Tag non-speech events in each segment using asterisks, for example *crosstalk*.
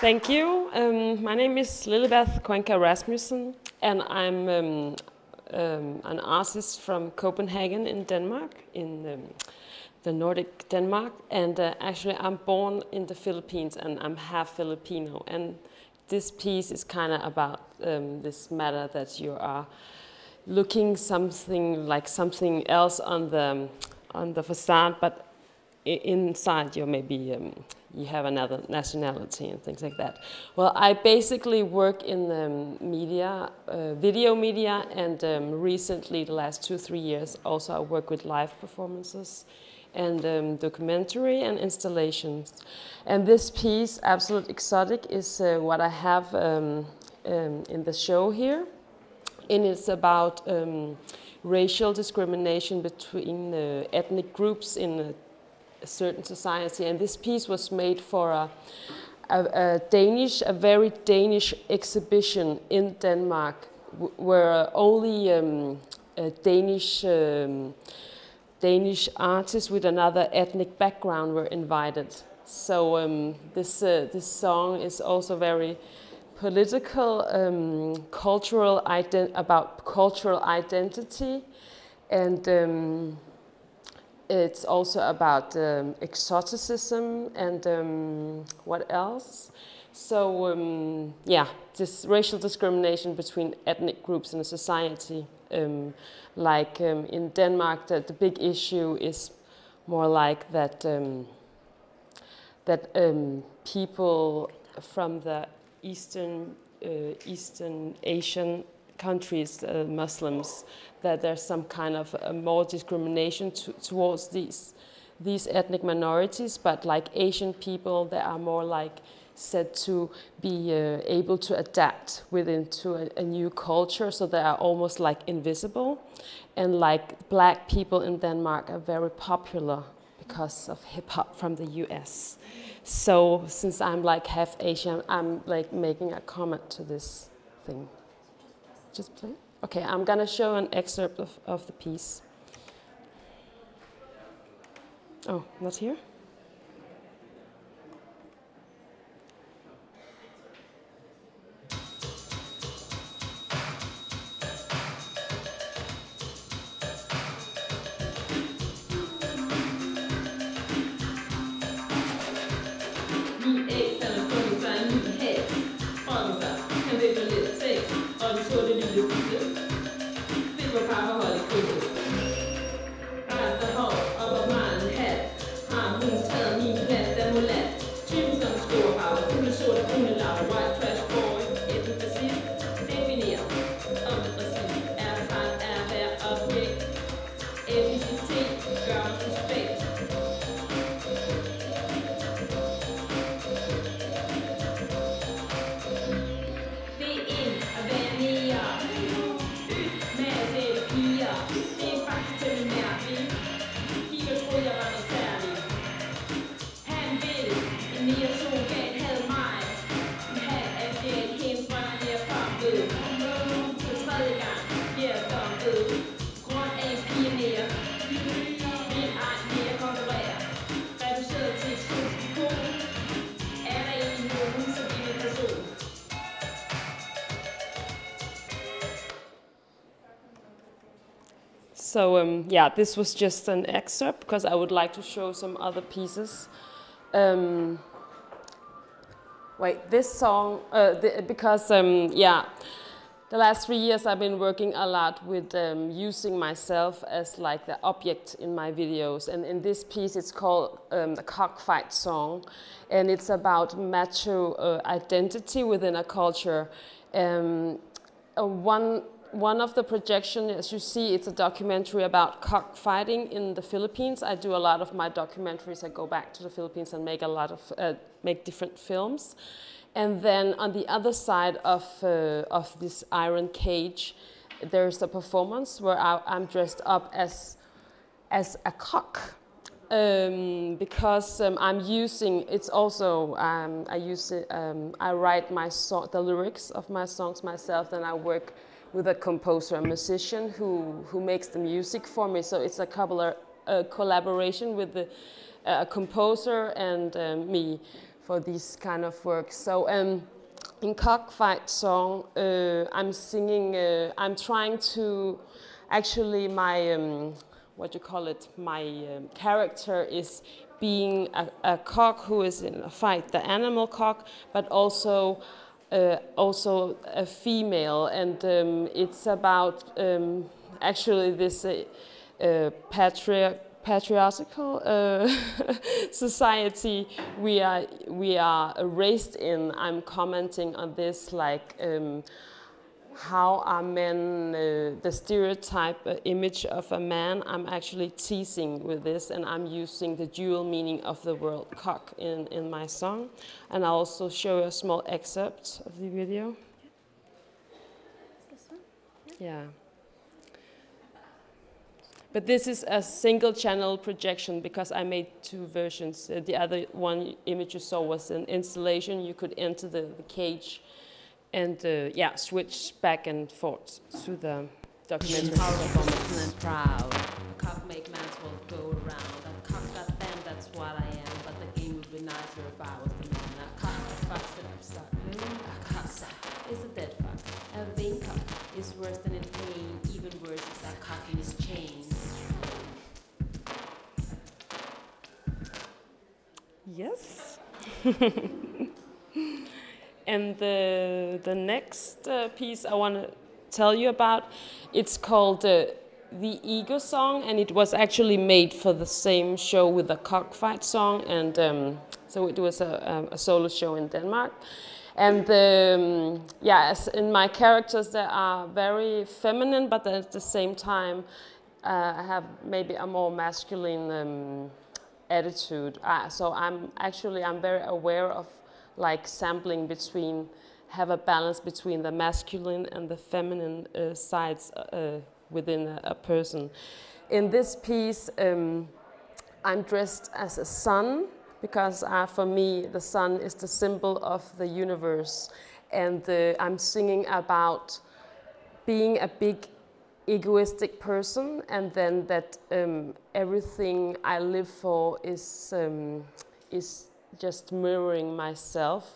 Thank you. Um, my name is Lilibeth Cuenca Rasmussen, and I'm um, um, an artist from Copenhagen in Denmark, in um, the Nordic Denmark. And uh, actually, I'm born in the Philippines, and I'm half Filipino. And this piece is kind of about um, this matter that you are looking something like something else on the on the facade, but inside you maybe um, you have another nationality and things like that. Well, I basically work in the media, uh, video media, and um, recently, the last two, three years, also I work with live performances and um, documentary and installations. And this piece, Absolute Exotic, is uh, what I have um, um, in the show here. And it's about um, racial discrimination between uh, ethnic groups in a certain society. And this piece was made for a, a, a Danish, a very Danish exhibition in Denmark, where only um, Danish um, Danish artists with another ethnic background were invited. So um, this uh, this song is also very political, um, cultural about cultural identity, and um, it's also about um, exoticism and um, what else. So um, yeah, this racial discrimination between ethnic groups in a society. Um, like um, in Denmark, the, the, big issue is more like that um, that people from the Eastern uh, Eastern Asian countries, uh, Muslims, that there's some kind of uh, more discrimination to, towards these these ethnic minorities, but like Asian people, they are more like said to be uh, able to adapt within to a, a, new culture, so they are almost like invisible. And like black people in Denmark are very popular because of hip hop from the US. So since I'm like half Asian, I'm like making a comment to this thing. Just play. Okay, I'm gonna show an excerpt of, of the piece. Oh, not here? So um, yeah, this was just an excerpt because I would like to show some other pieces. Um, wait, this song, uh, the, because um, yeah, the last three years I've been working a lot with um, using myself as like the object in my videos. And in this piece, it's called um, the Cockfight Song. And it's about macho uh, identity within a culture. Um, uh, one one of the projections, as you see, it's a documentary about cockfighting in the Philippines. I do a lot of my documentaries. I go back to the Philippines and make a lot of, uh, make different films. And then on the other side of, uh, of this iron cage, there's a performance where I, am dressed up as, as a cock. Um, because um, I'm using, it's also, um, I use it, um, I write my song, the lyrics of my songs myself, and I work with a composer, a musician who, who makes the music for me. So it's a, couple a collaboration with the, a composer and um, me for these kind of works. So um, in Cockfight song, uh, I'm singing, uh, I'm trying to, actually my, um, what you call it, my um, character is being a, a, cock who is in a fight, the animal cock, but also uh, also a female, and um, it's about um, actually this uh, uh, patriarch patriarchal uh, *laughs* society we are we are raised in. I'm commenting on this like um, how are men uh, the stereotype uh, image of a man. I'm actually teasing with this, and I'm using the dual meaning of the word cock in in my song, and I'll also show you a small excerpt of the video. Yeah. But this is a single channel projection because I made two versions. Uh, the other one image you saw was an installation. You could enter the, the cage and uh, yeah, switch back and forth to the documentary. Powerful and proud. Cock make man's world go around. A cock got them, that's what I am. But the game would be nicer if I was the man. A cock fucks it up, start. A cock is a dead fuck. A vain cock is worse than in pain. Even worse is a cock in his chains. Yes. *laughs* and the, the next uh, piece I want to tell you about, it's called uh, The Ego Song, and it was actually made for the same show with the cockfight song, and um, so it was a, a, solo show in Denmark. And um, yeah, in my characters, they are very feminine, but at the same time, uh, I have maybe a more masculine um, attitude. Uh, so I'm actually I'm very aware of like sampling between have a balance between the masculine and the feminine uh, sides uh, within a, a, person. In this piece, um, I'm dressed as a sun because uh, for me the sun is the symbol of the universe, and uh, I'm singing about being a big egoistic person and then that um, everything I live for is, um, is just mirroring myself.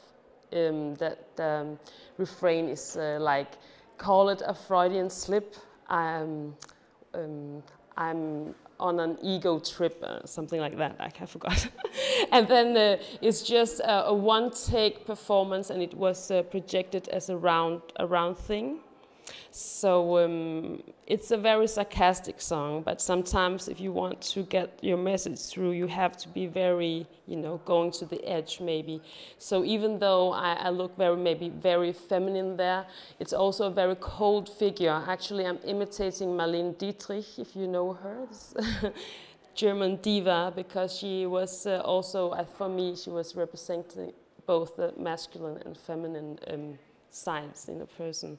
Um, that um, refrain is uh, like, call it a Freudian slip. I'm, um, I'm on an ego trip, uh, something like that, Like I forgot. *laughs* and then uh, it's just a, a one-take performance and it was uh, projected as a round, a round thing. So um, it's a very sarcastic song, but sometimes if you want to get your message through, you have to be very, you know, going to the edge maybe. So even though I, I look very, maybe very feminine there, it's also a very cold figure. Actually, I'm imitating Marlene Dietrich, if you know her. *laughs* German diva because she was uh, also, uh, for me, she was representing both the masculine and feminine um, sides in a person.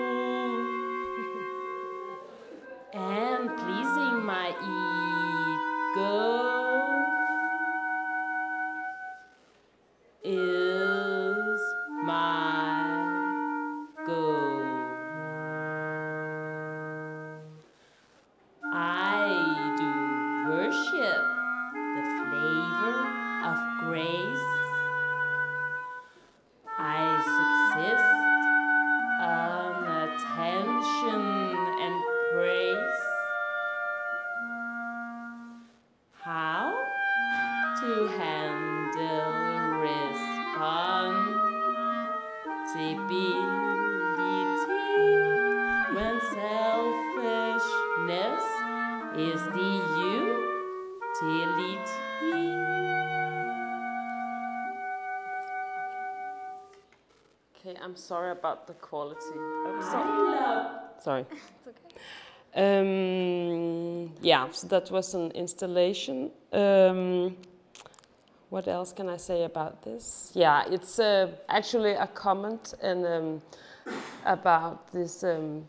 sorry about the quality. Oh, sorry. sorry. *laughs* it's okay. Um, yeah, so that was an installation. Um, what else can I say about this? Yeah, it's uh, actually a comment and um, about this um,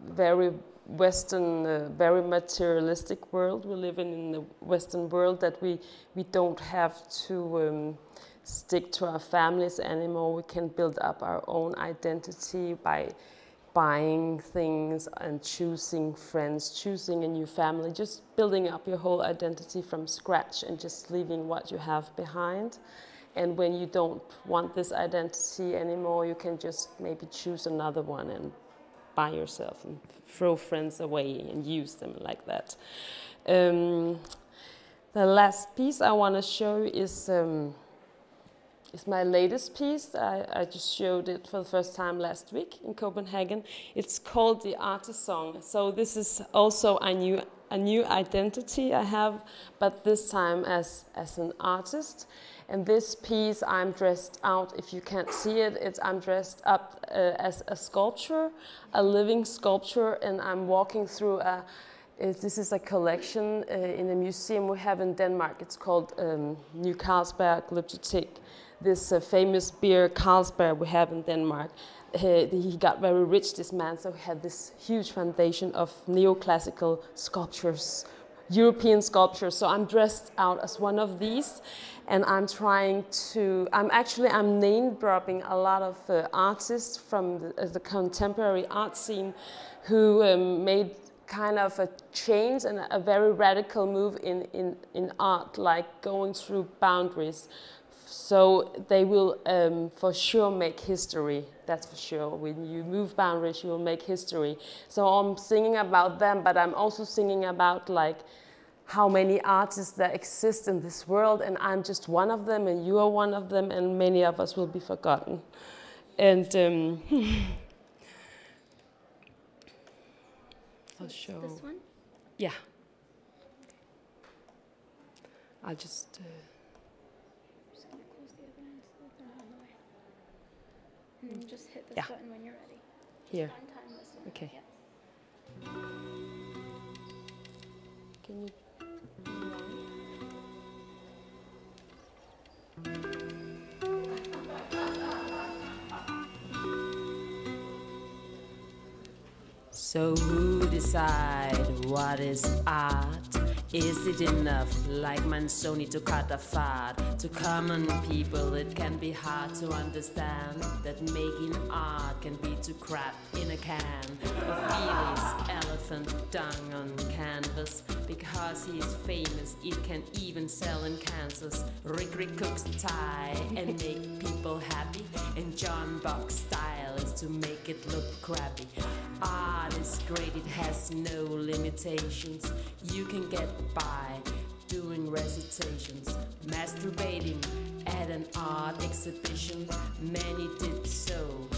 very Western, uh, very materialistic world we live in in the Western world that we we don't have to um, stick to our families anymore. We can build up our own identity by buying things and choosing friends, choosing a new family, just building up your whole identity from scratch and just leaving what you have behind. And when you don't want this identity anymore, you can just maybe choose another one and buy yourself and throw friends away and use them like that. Um, the last piece I want to show is um, is my latest piece. I, I, just showed it for the first time last week in Copenhagen. It's called The Artist Song. So this is also a new, a new identity I have, but this time as, as an artist. And this piece, I'm dressed out, if you can't see it, it's, I'm dressed up uh, as a sculpture, a living sculpture, and I'm walking through a, this is a collection uh, in a museum we have in Denmark. It's called um, New Carlsberg Glyptotek this uh, famous beer Carlsberg we have in Denmark. He, he, got very rich, this man, so he had this huge foundation of neoclassical sculptures, European sculptures. So I'm dressed out as one of these, and I'm trying to. I'm actually I'm name dropping a lot of uh, artists from the, uh, the, contemporary art scene, who um, made kind of a change and a very radical move in, in, in art, like going through boundaries. So they will um, for sure make history, that's for sure. When you move boundaries, you will make history. So I'm singing about them, but I'm also singing about like how many artists that exist in this world, and I'm just one of them, and you are one of them, and many of us will be forgotten. And um, *laughs* for sure. This one? Yeah. I'll just. Uh, And then just hit this Yeah. button when you're ready. Here. Time. Okay. Yep. Can you? So who decide what is art? Is it enough, like Manzoni to cut a fad? To common people, it can be hard to understand that making art can be to crap in a can. Ofili's, elephant dung on canvas. Because he's famous, it can even sell in Kansas. Rirkrit cooks Thai and make people happy. And John Buck's style is to make it look crappy. Art is great, it has no limitations. You can get by doing recitations, masturbating at an art exhibition. Many did so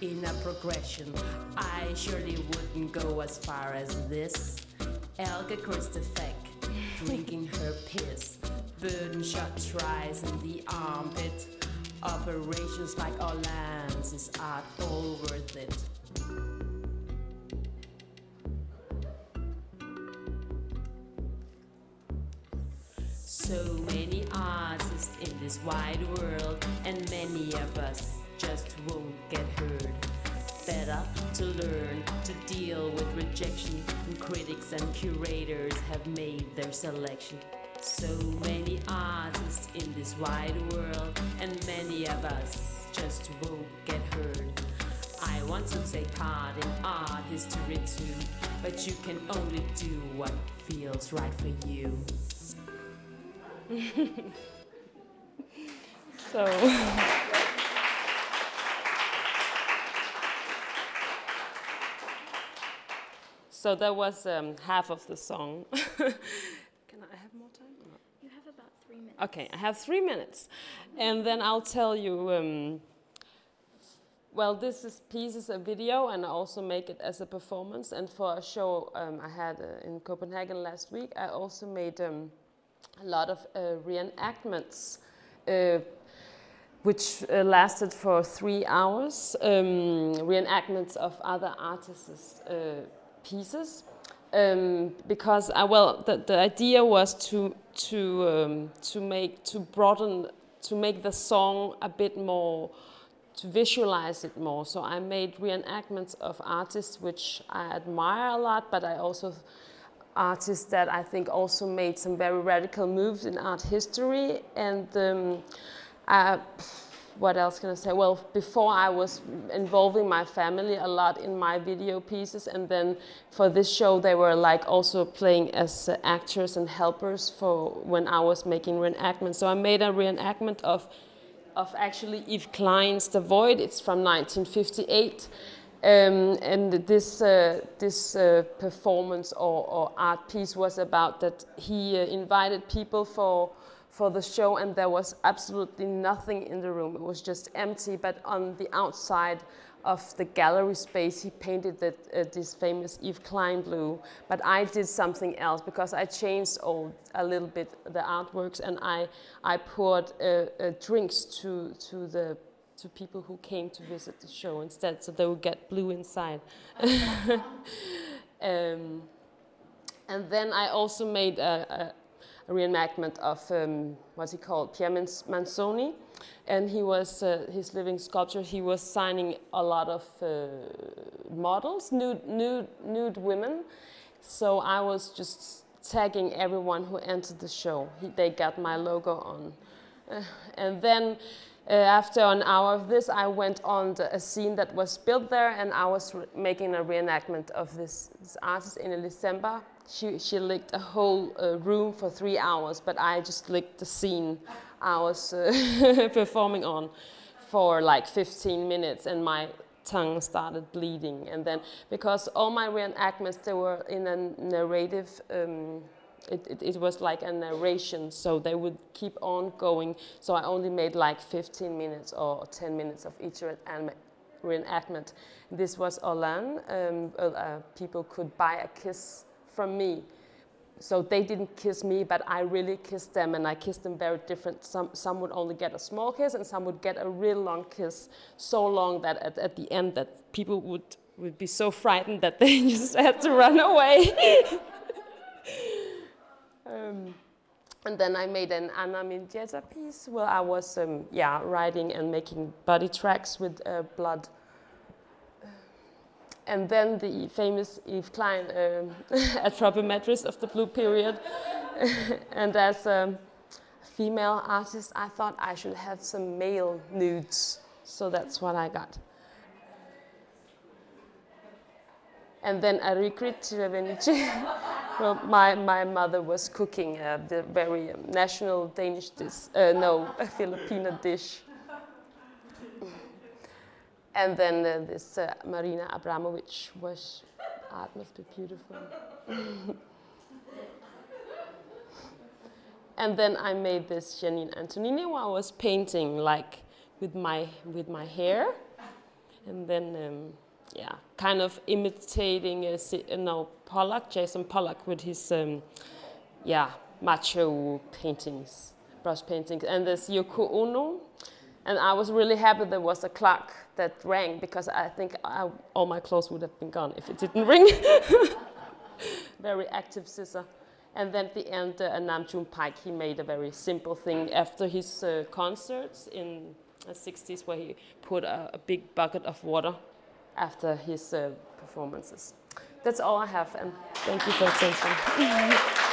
in a progression. I surely wouldn't go as far as this. Elke Krystufek *laughs* drinking her piss. Burden shot tries in the armpit. Operations like Orlan's is art all worth it. So many artists in this wide world, and many of us just won't get heard. Better to learn to deal with rejection, and critics and curators have made their selection. So many artists in this wide world, and many of us just won't get heard. I want to take part in art history too, but you can only do what feels right for you. *laughs* so. so that was um, half of the song. *laughs* Can I have more time? You have about three minutes. Okay, I have three minutes. And then I'll tell you um, well, this is piece is a video, and I also make it as a performance. And for a show um, I had uh, in Copenhagen last week, I also made um, a lot of uh, reenactments, uh, which uh, lasted for three hours. Um, reenactments of other artists' uh, pieces, um, because I well, the, the idea was to to um, to make to broaden to make the song a bit more to visualize it more. So I made reenactments of artists which I admire a lot, but I also artists that I think also made some very radical moves in art history. And um, I, what else can I say? Well, before I was involving my family a lot in my video pieces, and then for this show they were like also playing as uh, actors and helpers for when I was making reenactments. So I made a reenactment of of actually Yves Klein's The Void. It's from 1958. Um, and this, uh, this uh, performance or, or, art piece was about that he uh, invited people for, for the show and there was absolutely nothing in the room. It was just empty, but on the outside of the gallery space, he painted that, uh, this famous Yves Klein blue. But I did something else because I changed all, a little bit the artworks and I, I poured uh, uh, drinks to, to, the, to people who came to visit the show instead, so they would get blue inside. *laughs* um, and then I also made a, a, a reenactment of um, what's he called, Pier Manzoni and he was uh, his living sculpture. He was signing a lot of uh, models, nude, nude, nude women. So I was just tagging everyone who entered the show. He, they got my logo on, uh, and then. Uh, after an hour of this, I went on the, a scene that was built there, and I was making a reenactment of this, this artist in December. She, she licked a whole uh, room for three hours, but I just licked the scene I was uh, *laughs* performing on for like 15 minutes and my tongue started bleeding. And then, because all my reenactments, they were in a narrative, um, it, it, it, was like a narration, so they would keep on going. So I only made like 15 minutes or 10 minutes of each reenactment. This was Orlan. Um, uh, people could buy a kiss from me so they didn't kiss me, but I really kissed them, and I kissed them very different. Some, some would only get a small kiss, and some would get a real long kiss, so long that at, at the end that people would, would be so frightened that *laughs* they just had to run away. *laughs* um, and then I made an Ana Mendieta piece where I was, um, yeah, writing and making body tracks with uh, blood and then the famous Yves Klein um, *laughs* Anthropometries of the Blue Period. *laughs* and as a female artist, I thought I should have some male nudes. So that's what I got. And then Rirkrit Tiravanija. *laughs* well, my, my mother was cooking uh, the very national Danish dish, uh, no, a *laughs* Filipino dish. And then uh, this uh, Marina Abramovich was, art must be beautiful. *laughs* and then I made this Janine Antonini where I was painting like with my, with my hair. And then, um, yeah, kind of imitating, a, uh, no, Pollock, Jackson Pollock with his, um, yeah, macho paintings, brush paintings. And this Yoko Ono, and I was really happy there was a clock that rang because I think I, all my clothes would have been gone if it didn't *laughs* ring. very active scissor. And then at the end, uh, June Paik, he made a very simple thing after his uh, concerts in the 60s where he put a, a big bucket of water after his uh, performances. That's all I have, and thank you for attention. *laughs*